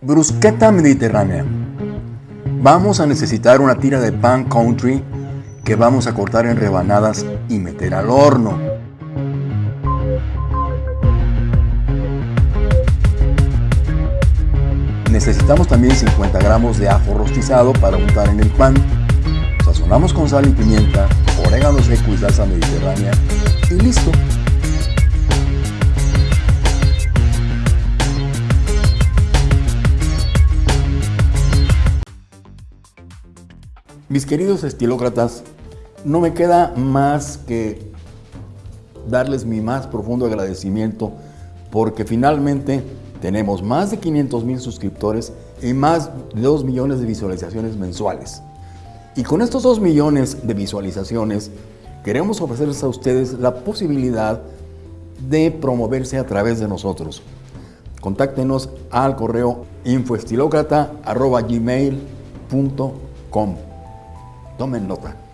Brusqueta mediterránea. Vamos a necesitar una tira de pan country que vamos a cortar en rebanadas y meter al horno. Necesitamos también 50 gramos de ajo rostizado para untar en el pan. Sazonamos con sal y pimienta, orégano seco y salsa mediterránea y listo. Mis queridos estilócratas, no me queda más que darles mi más profundo agradecimiento porque finalmente tenemos más de 500 mil suscriptores y más de 2 millones de visualizaciones mensuales. Y con estos 2 millones de visualizaciones queremos ofrecerles a ustedes la posibilidad de promoverse a través de nosotros. Contáctenos al correo infoestilocrata.gmail.com Tomen nota.